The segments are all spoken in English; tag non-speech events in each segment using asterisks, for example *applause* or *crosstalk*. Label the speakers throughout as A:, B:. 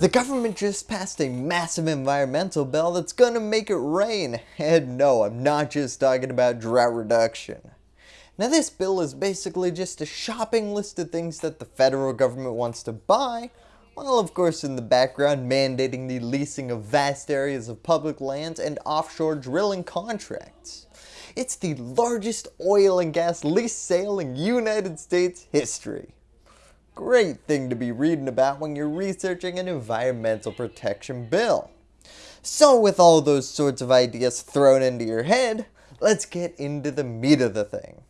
A: The government just passed a massive environmental bill that's gonna make it rain. And no, I'm not just talking about drought reduction. Now this bill is basically just a shopping list of things that the federal government wants to buy, while of course in the background mandating the leasing of vast areas of public lands and offshore drilling contracts. It's the largest oil and gas lease sale in United States history. Great thing to be reading about when you're researching an environmental protection bill. So with all those sorts of ideas thrown into your head, let's get into the meat of the thing.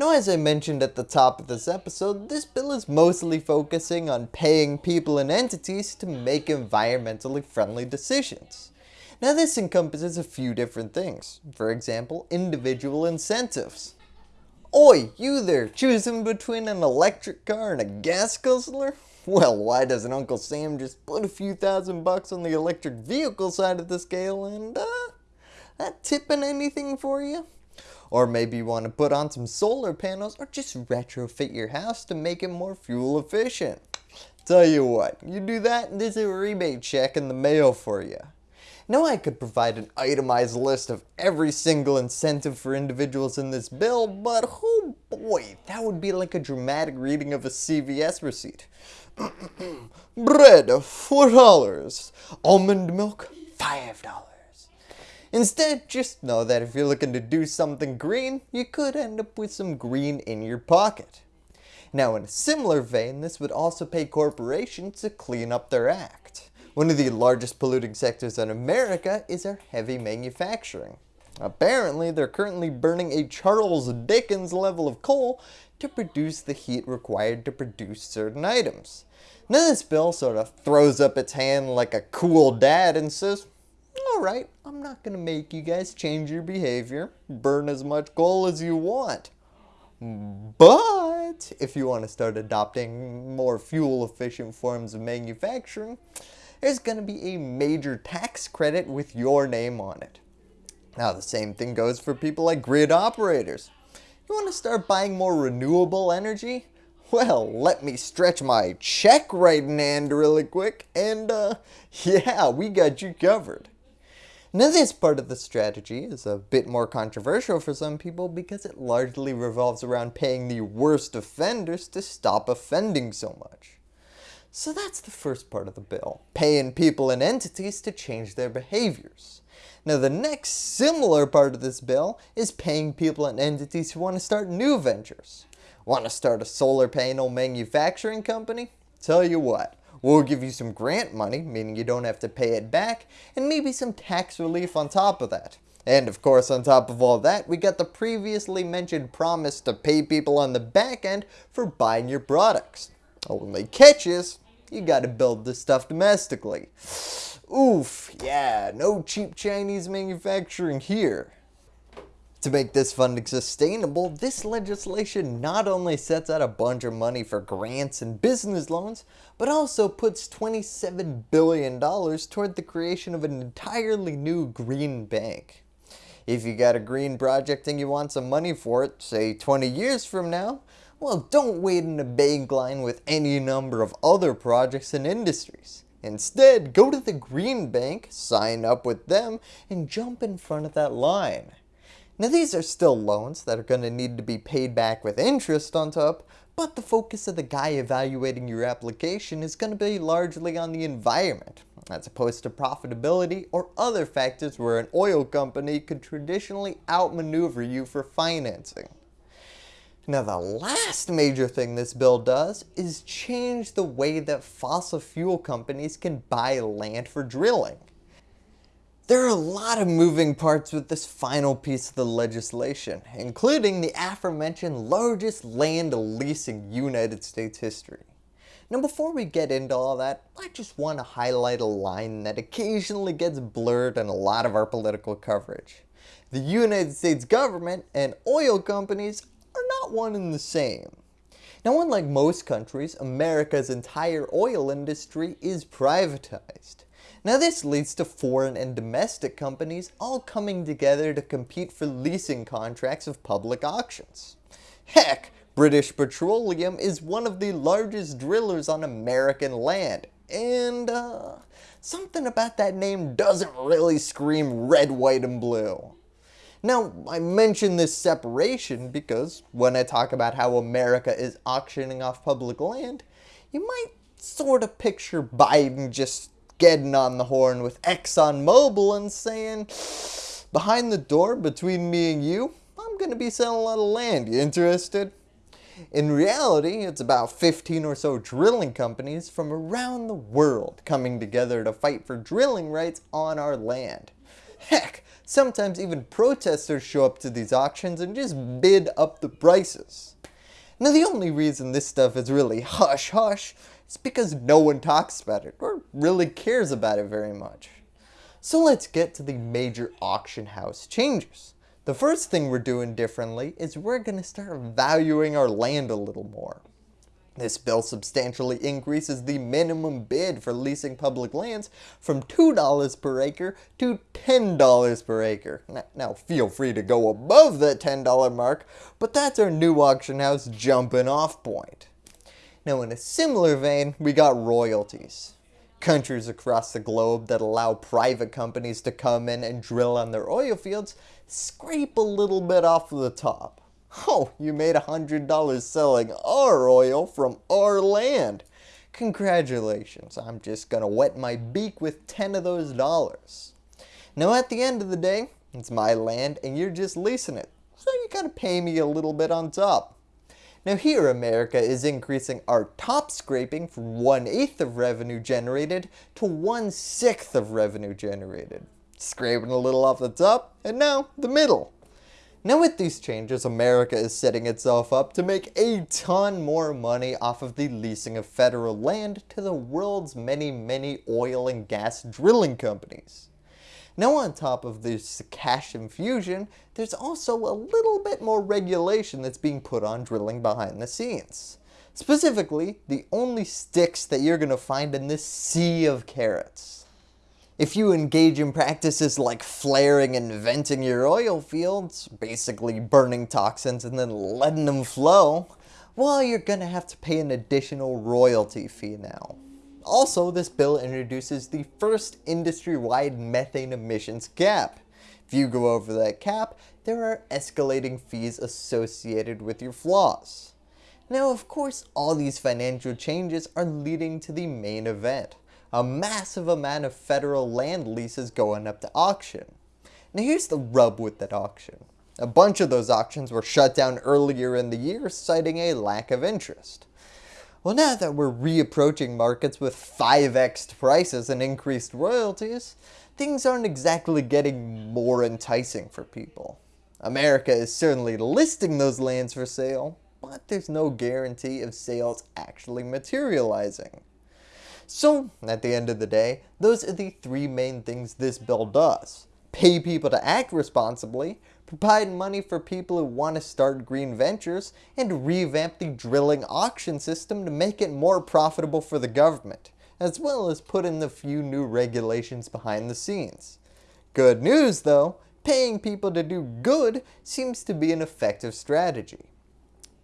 A: Now as I mentioned at the top of this episode, this bill is mostly focusing on paying people and entities to make environmentally friendly decisions. Now this encompasses a few different things, for example individual incentives. Oi, you there, choosing between an electric car and a gas guzzler? Well, why doesn't Uncle Sam just put a few thousand bucks on the electric vehicle side of the scale and, uh, that tipping anything for you? Or maybe you want to put on some solar panels or just retrofit your house to make it more fuel efficient. Tell you what, you do that and there's a rebate check in the mail for you. Now I could provide an itemized list of every single incentive for individuals in this bill, but oh boy, that would be like a dramatic reading of a CVS receipt. *clears throat* Bread, $4. Almond milk, $5. Instead, just know that if you're looking to do something green, you could end up with some green in your pocket. Now in a similar vein, this would also pay corporations to clean up their act. One of the largest polluting sectors in America is our heavy manufacturing. Apparently, they're currently burning a Charles Dickens level of coal to produce the heat required to produce certain items. Now this bill sort of throws up its hand like a cool dad and says, alright, I'm not going to make you guys change your behavior, burn as much coal as you want. But if you want to start adopting more fuel efficient forms of manufacturing, there's going to be a major tax credit with your name on it. Now the same thing goes for people like grid operators. You want to start buying more renewable energy? Well, let me stretch my check writing hand really quick and uh, *laughs* yeah, we got you covered. Now this part of the strategy is a bit more controversial for some people because it largely revolves around paying the worst offenders to stop offending so much. So that's the first part of the bill, paying people and entities to change their behaviors. Now the next similar part of this bill is paying people and entities who want to start new ventures. Want to start a solar panel manufacturing company? Tell you what, we'll give you some grant money, meaning you don't have to pay it back, and maybe some tax relief on top of that. And of course on top of all that, we got the previously mentioned promise to pay people on the back end for buying your products. Oh, only catch is, you gotta build this stuff domestically. Oof, yeah, no cheap Chinese manufacturing here. To make this funding sustainable, this legislation not only sets out a bunch of money for grants and business loans, but also puts $27 billion toward the creation of an entirely new green bank. If you got a green project and you want some money for it, say 20 years from now, well, don't wait in a bank line with any number of other projects and industries. Instead, go to the Green Bank, sign up with them, and jump in front of that line. Now these are still loans that are going to need to be paid back with interest on top, but the focus of the guy evaluating your application is going to be largely on the environment, as opposed to profitability or other factors where an oil company could traditionally outmaneuver you for financing. Now the last major thing this bill does is change the way that fossil fuel companies can buy land for drilling. There are a lot of moving parts with this final piece of the legislation, including the aforementioned largest land lease in United States history. Now before we get into all that, I just want to highlight a line that occasionally gets blurred in a lot of our political coverage. The United States government and oil companies one and the same. Now unlike most countries, America's entire oil industry is privatized. Now this leads to foreign and domestic companies all coming together to compete for leasing contracts of public auctions. Heck, British Petroleum is one of the largest drillers on American land, and uh, something about that name doesn't really scream red, white, and blue. Now, I mention this separation because when I talk about how America is auctioning off public land, you might sort of picture Biden just getting on the horn with ExxonMobil and saying, behind the door between me and you, I'm going to be selling a lot of land. You interested? In reality, it's about 15 or so drilling companies from around the world coming together to fight for drilling rights on our land. Heck, sometimes even protesters show up to these auctions and just bid up the prices. Now the only reason this stuff is really hush hush is because no one talks about it or really cares about it very much. So let's get to the major auction house changes. The first thing we're doing differently is we're going to start valuing our land a little more. This bill substantially increases the minimum bid for leasing public lands from $2 per acre to $10 per acre. Now feel free to go above that $10 mark, but that's our new auction house jumping off point. Now in a similar vein, we got royalties countries across the globe that allow private companies to come in and drill on their oil fields scrape a little bit off of the top. Oh, you made $100 selling our oil from our land. Congratulations, I'm just gonna wet my beak with 10 of those dollars. Now at the end of the day, it's my land and you're just leasing it, so you gotta pay me a little bit on top. Now here America is increasing our top scraping from 1 8th of revenue generated to 1 6th of revenue generated. Scraping a little off the top, and now the middle. Now with these changes, America is setting itself up to make a ton more money off of the leasing of federal land to the world's many, many oil and gas drilling companies. Now on top of this cash infusion, there's also a little bit more regulation that's being put on drilling behind the scenes. Specifically, the only sticks that you're going to find in this sea of carrots. If you engage in practices like flaring and venting your oil fields, basically burning toxins and then letting them flow, well you're going to have to pay an additional royalty fee now. Also, this bill introduces the first industry-wide methane emissions cap. If you go over that cap, there are escalating fees associated with your flaws. Now of course all these financial changes are leading to the main event, a massive amount of federal land leases going up to auction. Now here's the rub with that auction. A bunch of those auctions were shut down earlier in the year citing a lack of interest. Well now that we're reapproaching markets with 5x prices and increased royalties, things aren't exactly getting more enticing for people. America is certainly listing those lands for sale, but there's no guarantee of sales actually materializing. So, at the end of the day, those are the three main things this bill does. Pay people to act responsibly, provide money for people who want to start green ventures, and revamp the drilling auction system to make it more profitable for the government, as well as put in the few new regulations behind the scenes. Good news though, paying people to do good seems to be an effective strategy.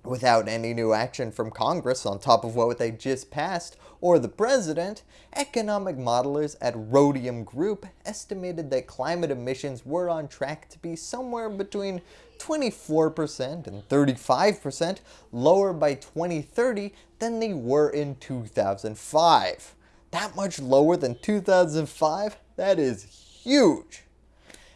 A: Without any new action from Congress on top of what they just passed, or the President, economic modelers at Rhodium Group estimated that climate emissions were on track to be somewhere between 24% and 35% lower by 2030 than they were in 2005. That much lower than 2005? That is huge!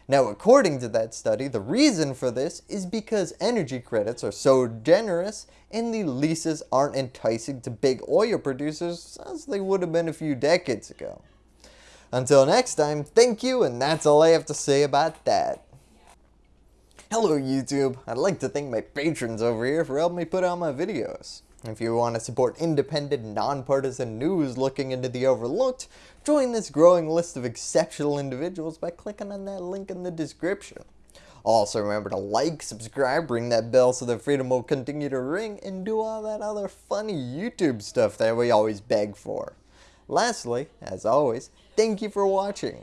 A: Now according to that study, the reason for this is because energy credits are so generous and the leases aren't enticing to big oil producers as they would have been a few decades ago. Until next time, thank you and that's all I have to say about that. Hello YouTube, I'd like to thank my patrons over here for helping me put out my videos. If you want to support independent, nonpartisan news looking into the overlooked, join this growing list of exceptional individuals by clicking on that link in the description. Also remember to like, subscribe, ring that bell so the freedom will continue to ring, and do all that other funny YouTube stuff that we always beg for. Lastly, as always, thank you for watching.